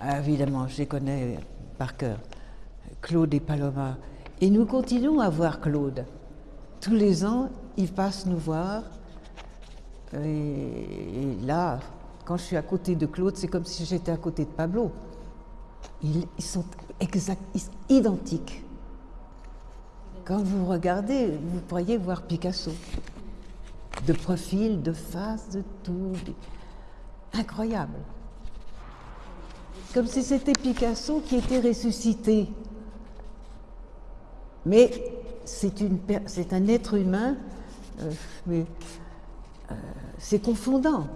Ah, évidemment, je les connais par cœur. Claude et Paloma. Et nous continuons à voir Claude. Tous les ans, il passe nous voir. Et, là, quand je suis à côté de Claude, c'est comme si j'étais à côté de Pablo. Ils, sont exact, identiques. Quand vous regardez, vous pourriez voir Picasso. De profil, de face, de tout. Incroyable. Comme si c'était Picasso qui était ressuscité. Mais c'est un être humain, euh, mais euh, c'est confondant.